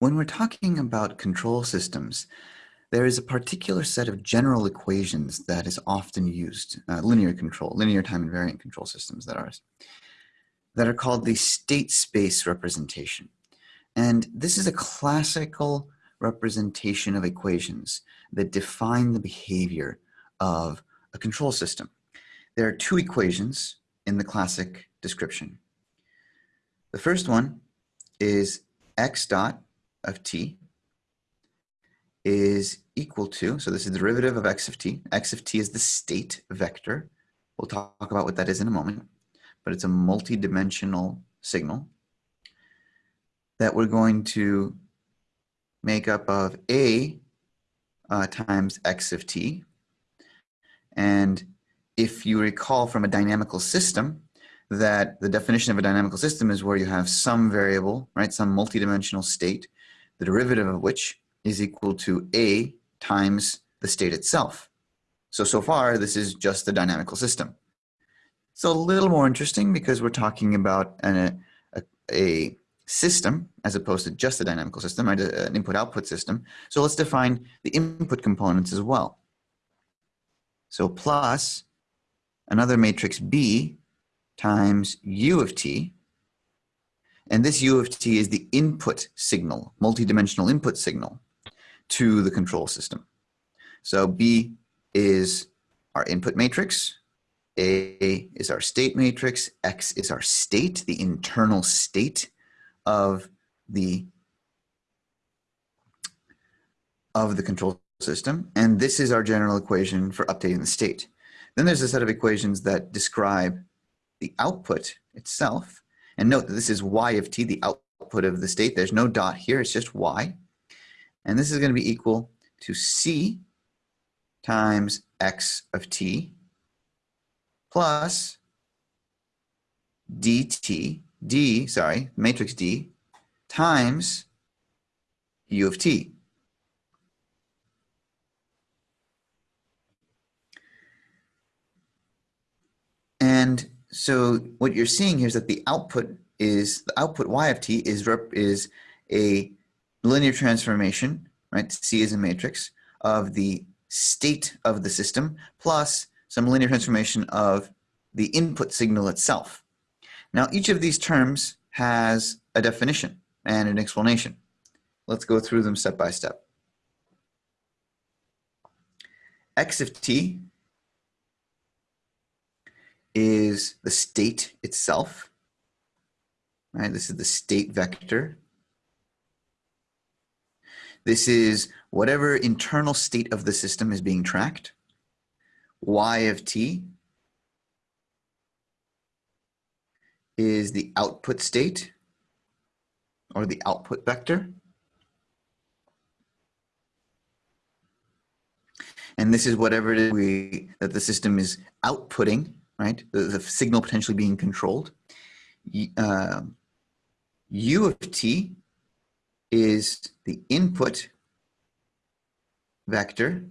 When we're talking about control systems, there is a particular set of general equations that is often used, uh, linear control, linear time invariant control systems that are, that are called the state space representation. And this is a classical representation of equations that define the behavior of a control system. There are two equations in the classic description. The first one is x dot of t is equal to, so this is the derivative of x of t. x of t is the state vector. We'll talk about what that is in a moment, but it's a multi-dimensional signal that we're going to make up of a uh, times x of t. And if you recall from a dynamical system, that the definition of a dynamical system is where you have some variable, right, some multidimensional state the derivative of which is equal to A times the state itself. So, so far, this is just the dynamical system. It's a little more interesting because we're talking about an, a, a system as opposed to just a dynamical system, right? an input-output system. So let's define the input components as well. So plus another matrix B times U of t and this U of t is the input signal, multidimensional input signal to the control system. So B is our input matrix, A is our state matrix, X is our state, the internal state of the of the control system. And this is our general equation for updating the state. Then there's a set of equations that describe the output itself and note that this is y of t, the output of the state. There's no dot here, it's just y. And this is going to be equal to c times x of t plus dt, d, sorry, matrix D, times u of t. And so what you're seeing here is that the output is the output y of t is rep, is a linear transformation, right? C is a matrix of the state of the system plus some linear transformation of the input signal itself. Now each of these terms has a definition and an explanation. Let's go through them step by step. x of t is the state itself. Right, this is the state vector. This is whatever internal state of the system is being tracked. Y of t is the output state or the output vector. And this is whatever we, that the system is outputting right? The, the signal potentially being controlled. Uh, U of t is the input vector.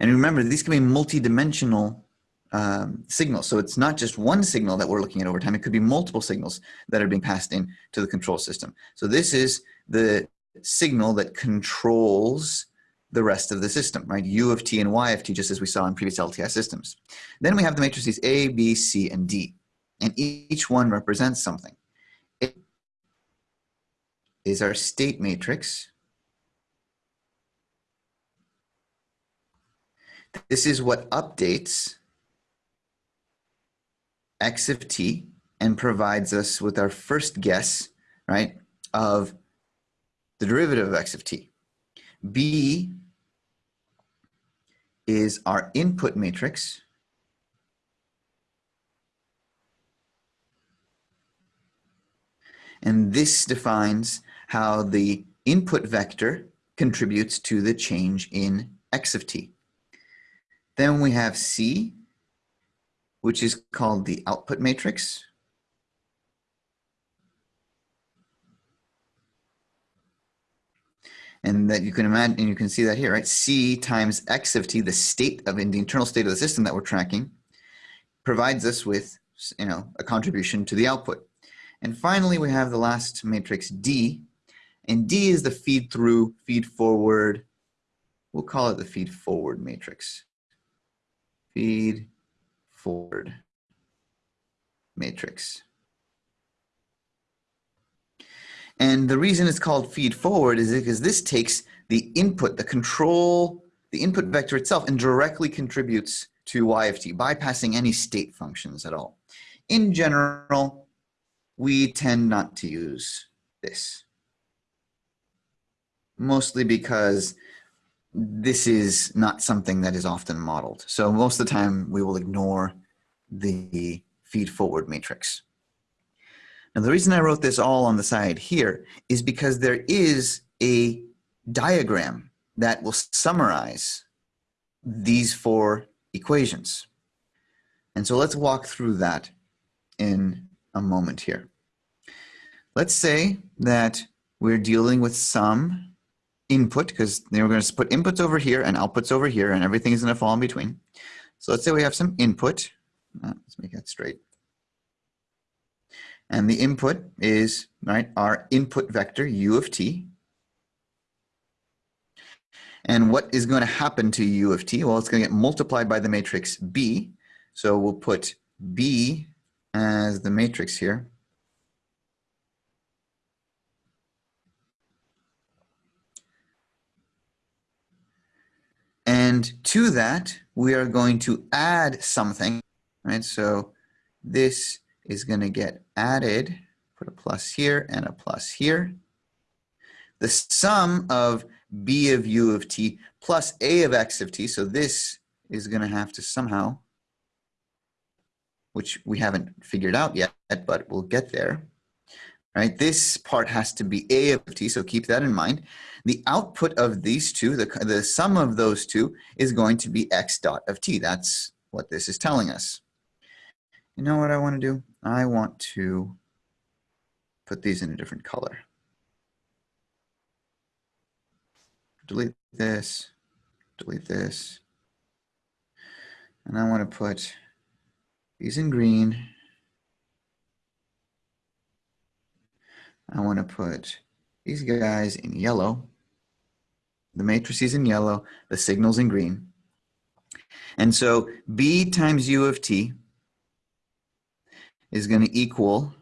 And remember, these can be multi-dimensional um, signals. So it's not just one signal that we're looking at over time. It could be multiple signals that are being passed in to the control system. So this is the signal that controls the rest of the system, right? U of t and y of t, just as we saw in previous LTI systems. Then we have the matrices A, B, C, and D, and each one represents something. It is our state matrix. This is what updates x of t and provides us with our first guess, right, of the derivative of x of t. B is our input matrix. And this defines how the input vector contributes to the change in x of t. Then we have C, which is called the output matrix. And that you can imagine, and you can see that here, right? C times x of t, the state of in the internal state of the system that we're tracking, provides us with, you know, a contribution to the output. And finally, we have the last matrix D. And D is the feed through, feed forward. We'll call it the feed forward matrix. Feed forward matrix. And the reason it's called feed forward is because this takes the input, the control, the input vector itself and directly contributes to y of t, bypassing any state functions at all. In general, we tend not to use this. Mostly because this is not something that is often modeled. So most of the time we will ignore the feed forward matrix. Now the reason I wrote this all on the side here is because there is a diagram that will summarize these four equations. And so let's walk through that in a moment here. Let's say that we're dealing with some input because we're going to put inputs over here and outputs over here and everything is going to fall in between. So let's say we have some input. Uh, let's make that straight. And the input is right our input vector u of t. And what is going to happen to u of t? Well, it's going to get multiplied by the matrix B. So we'll put B as the matrix here. And to that, we are going to add something, right? So this is going to get added, put a plus here and a plus here. The sum of b of u of t plus a of x of t, so this is going to have to somehow, which we haven't figured out yet, but we'll get there, right? This part has to be a of t, so keep that in mind. The output of these two, the, the sum of those two, is going to be x dot of t. That's what this is telling us. You know what I want to do? I want to put these in a different color. Delete this, delete this. And I want to put these in green. I want to put these guys in yellow. The matrices in yellow, the signals in green. And so B times U of T is going to equal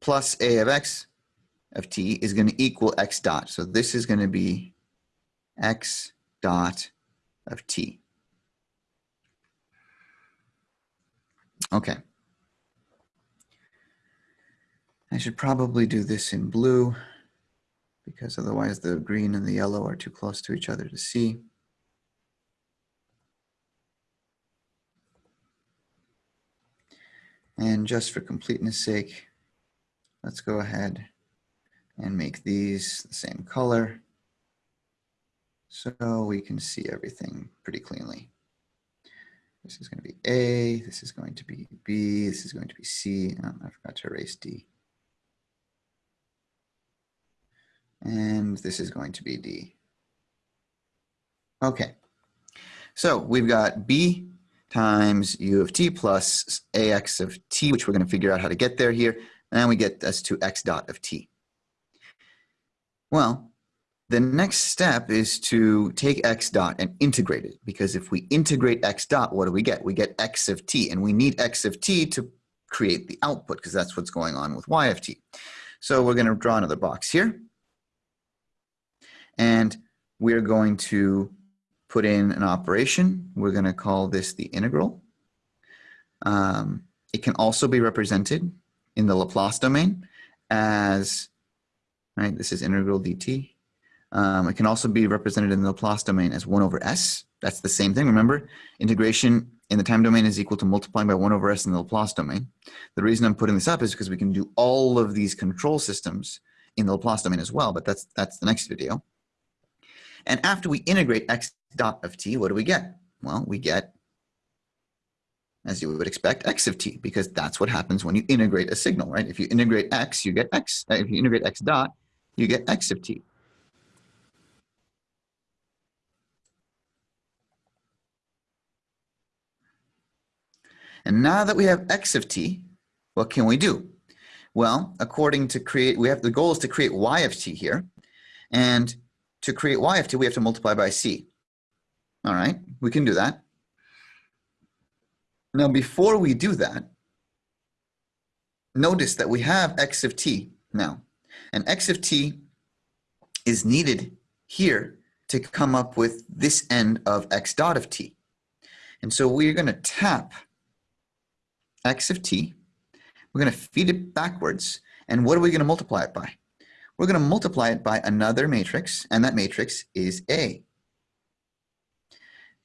plus a of x of t is going to equal x dot. So this is going to be x dot of t. Okay. I should probably do this in blue because otherwise the green and the yellow are too close to each other to see. And just for completeness sake, let's go ahead and make these the same color so we can see everything pretty cleanly. This is going to be A, this is going to be B, this is going to be C. Oh, I forgot to erase D. And this is going to be D. Okay, so we've got B times u of t plus ax of t, which we're going to figure out how to get there here. And we get us to x dot of t. Well, the next step is to take x dot and integrate it. Because if we integrate x dot, what do we get? We get x of t. And we need x of t to create the output because that's what's going on with y of t. So we're going to draw another box here. And we're going to put in an operation. We're going to call this the integral. Um, it can also be represented in the Laplace domain as, right, this is integral dt. Um, it can also be represented in the Laplace domain as 1 over s. That's the same thing. Remember, integration in the time domain is equal to multiplying by 1 over s in the Laplace domain. The reason I'm putting this up is because we can do all of these control systems in the Laplace domain as well, but that's, that's the next video. And after we integrate x dot of t, what do we get? Well, we get, as you would expect, x of t, because that's what happens when you integrate a signal, right? If you integrate x, you get x. Uh, if you integrate x dot, you get x of t. And now that we have x of t, what can we do? Well, according to create, we have the goal is to create y of t here. And to create y of t, we have to multiply by c. All right, we can do that. Now, before we do that, notice that we have x of t now. And x of t is needed here to come up with this end of x dot of t. And so we're going to tap x of t. We're going to feed it backwards. And what are we going to multiply it by? We're going to multiply it by another matrix, and that matrix is A.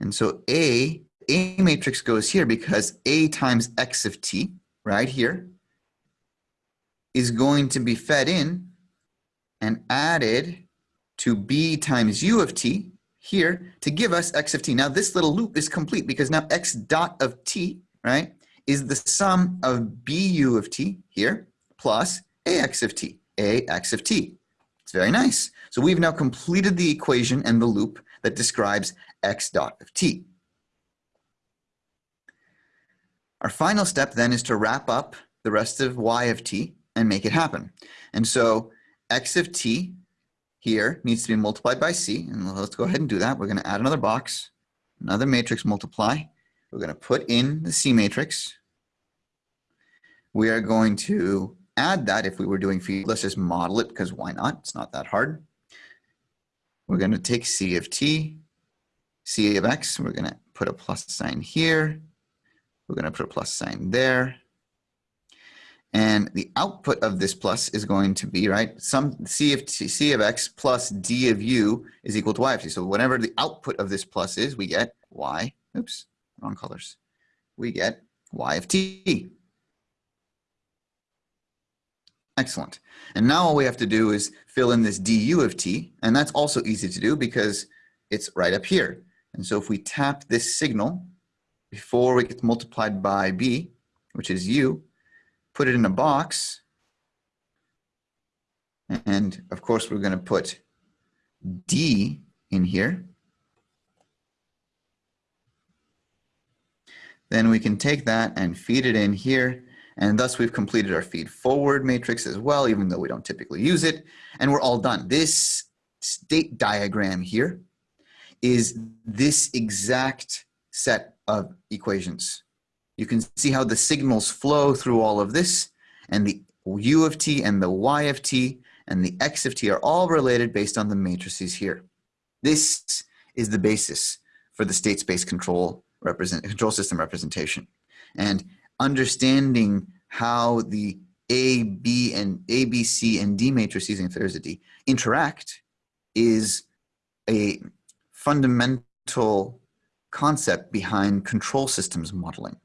And so A, A matrix goes here because A times x of t, right here, is going to be fed in and added to b times u of t here to give us x of t. Now this little loop is complete because now x dot of t, right, is the sum of bu of t here plus ax of t, ax of t. It's very nice. So we've now completed the equation and the loop that describes x dot of t. Our final step then is to wrap up the rest of y of t and make it happen. And so x of t here needs to be multiplied by c. And let's go ahead and do that. We're going to add another box, another matrix multiply. We're going to put in the c matrix. We are going to add that if we were doing feed. Let's just model it because why not? It's not that hard. We're going to take c of t, c of x. We're going to put a plus sign here. We're going to put a plus sign there. And the output of this plus is going to be, right, some C of, t, C of x plus D of u is equal to Y of t. So whatever the output of this plus is, we get Y, oops, wrong colors. We get Y of t. Excellent. And now all we have to do is fill in this du of t, and that's also easy to do because it's right up here. And so if we tap this signal before we get multiplied by b, which is u, put it in a box. And of course, we're going to put D in here. Then we can take that and feed it in here. And thus we've completed our feed forward matrix as well, even though we don't typically use it. And we're all done. This state diagram here is this exact set of equations. You can see how the signals flow through all of this and the u of t and the y of t and the x of t are all related based on the matrices here. This is the basis for the state space control represent control system representation. And understanding how the A, B, and A, B, C, and D matrices, if there's a D, interact is a fundamental concept behind control systems modeling.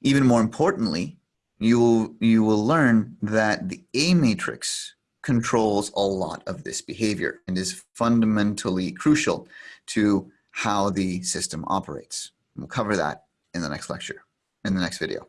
Even more importantly, you will, you will learn that the A matrix controls a lot of this behavior and is fundamentally crucial to how the system operates. We'll cover that in the next lecture, in the next video.